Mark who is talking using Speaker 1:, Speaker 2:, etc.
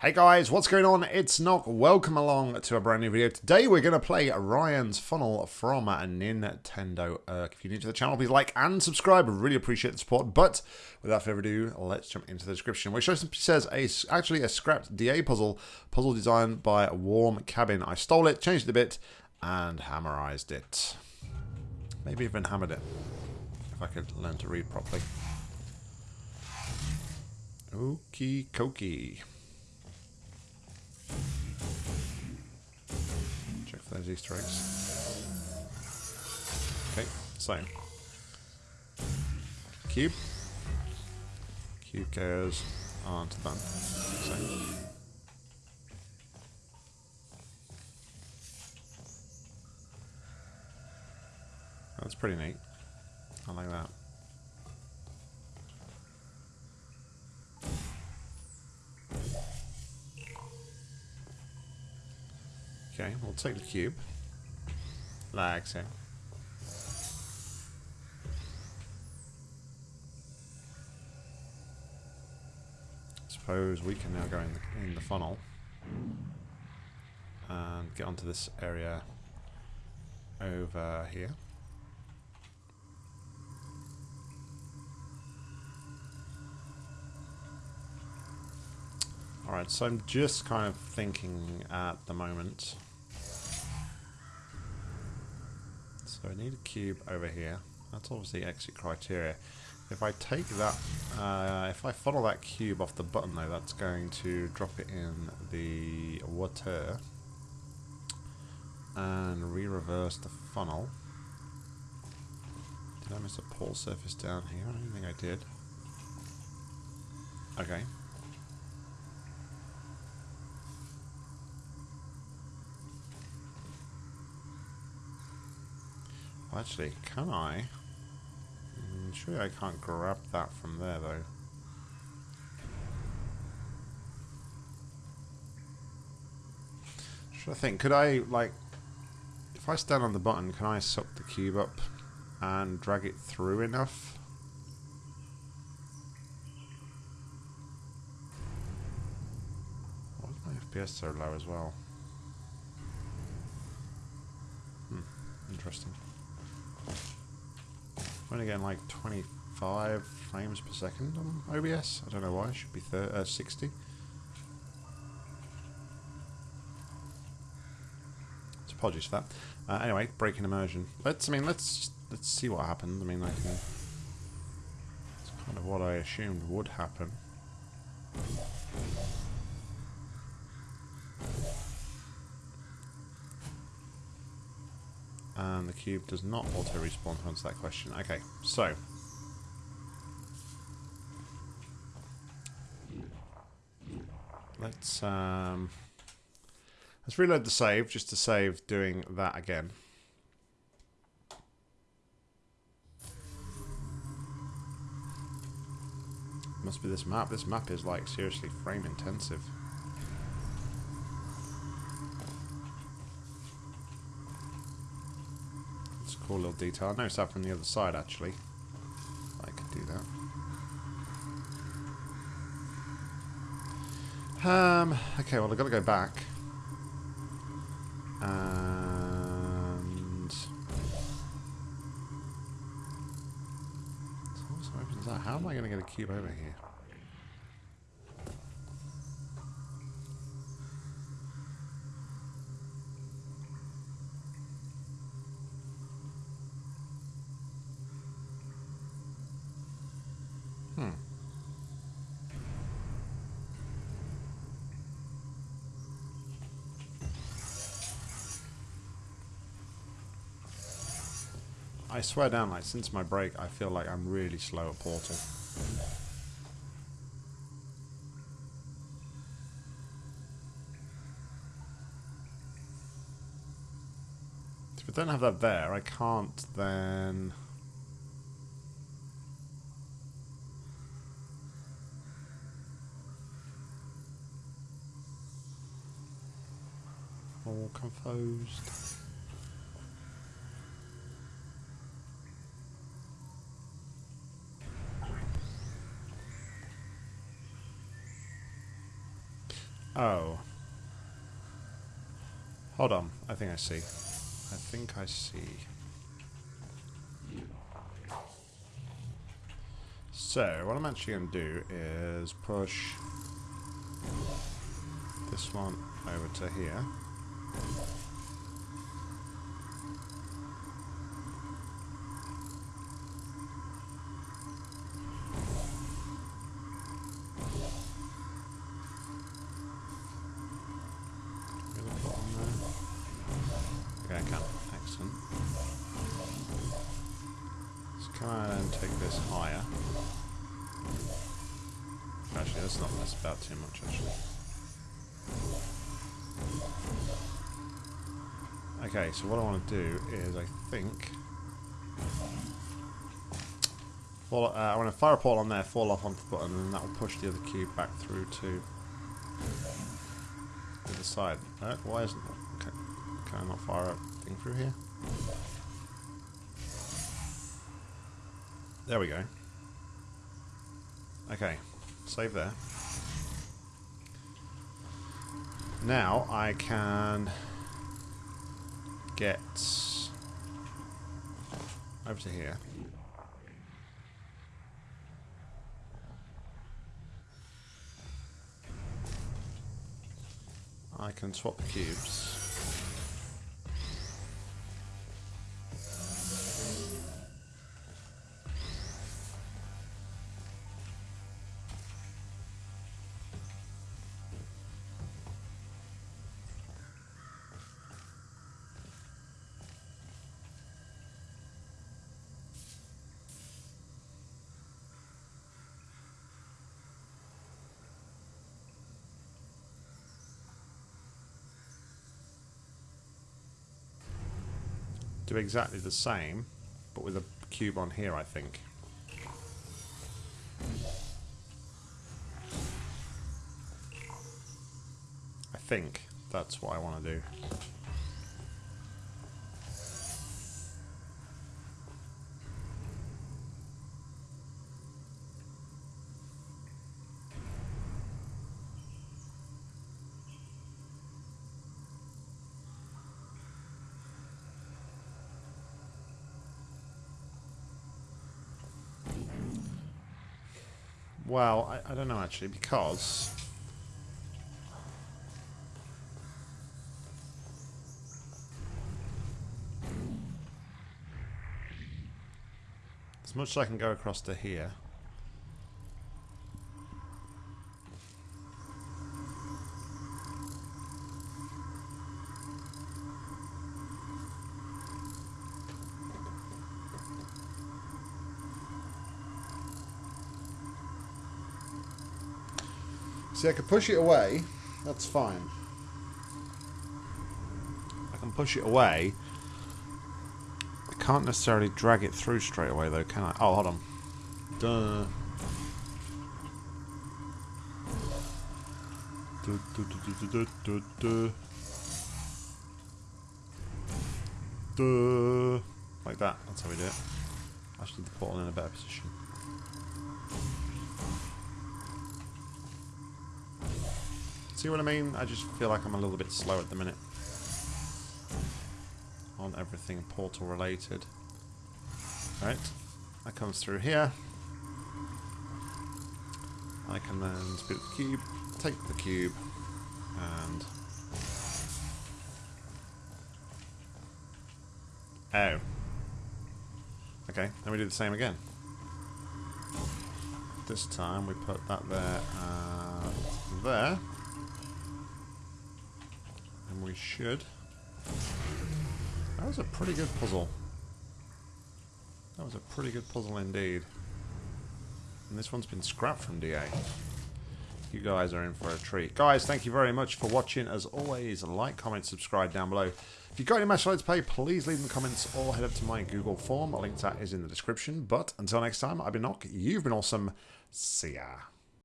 Speaker 1: Hey guys, what's going on? It's Nock. Welcome along to a brand new video. Today we're going to play Ryan's Funnel from Nintendo. If you're new to the channel, please like and subscribe. I really appreciate the support. But without further ado, let's jump into the description, which says a, actually a scrapped DA puzzle, puzzle designed by Warm Cabin. I stole it, changed it a bit, and hammerized it. Maybe even hammered it, if I could learn to read properly. Okie dokie. Check for those Easter eggs. Okay, so cube. Cube goes onto the button. So. That's pretty neat. I like that. Okay, we'll take the cube. Like so. Suppose we can now go in the, in the funnel and get onto this area over here. Alright, so I'm just kind of thinking at the moment So I need a cube over here. That's obviously exit criteria. If I take that, uh, if I follow that cube off the button though, that's going to drop it in the water and re-reverse the funnel. Did I miss a pull surface down here? I don't think I did. Okay, Well, actually, can I? Mm, surely I can't grab that from there, though. Should I think, could I, like, if I stand on the button, can I suck the cube up and drag it through enough? Why is my FPS so low as well? Hmm, interesting. I'm only getting like 25 frames per second on OBS. I don't know why. It should be uh, 60. So apologies for that. Uh, anyway, breaking immersion. Let's. I mean, let's let's see what happens. I mean, I. It's kind of what I assumed would happen. And the cube does not auto-respawn to answer that question. Okay, so... Let's, um... Let's reload the save, just to save doing that again. Must be this map. This map is, like, seriously frame-intensive. Cool little detail. I noticed that from the other side, actually. I could do that. Um, okay, well, I've got to go back. And... So opens that. How am I going to get a cube over here? I swear down, like, since my break, I feel like I'm really slow at Portal. If I don't have that there, I can't then... All confused. Oh. Hold on. I think I see. I think I see. So, what I'm actually going to do is push this one over to here. Too much, actually. Okay, so what I want to do is, I think... Fall, uh, I want to fire a portal on there, fall off onto the button, and that will push the other cube back through to the other side. Uh, why isn't? Can, can I not fire a thing through here? There we go. Okay, save there. Now I can get over to here. I can swap the cubes. Do exactly the same, but with a cube on here, I think. I think that's what I want to do. Well, I, I don't know actually, because... As much as I can go across to here. See, I can push it away. That's fine. I can push it away. I can't necessarily drag it through straight away, though, can I? Oh, hold on. Duh. Du, du, du, Like that. That's how we do it. I Actually, the portal in a better position. See what I mean? I just feel like I'm a little bit slow at the minute. On everything portal related. Right. That comes through here. I can then up the cube, take the cube, and... Oh. Okay, then we do the same again. This time we put that there, uh, there we should. That was a pretty good puzzle. That was a pretty good puzzle indeed. And this one's been scrapped from DA. You guys are in for a treat. Guys, thank you very much for watching. As always, like, comment, subscribe down below. If you've got any match to play, please leave in the comments or head up to my Google form. A link to that is in the description. But until next time, I've been Nock. You've been awesome. See ya.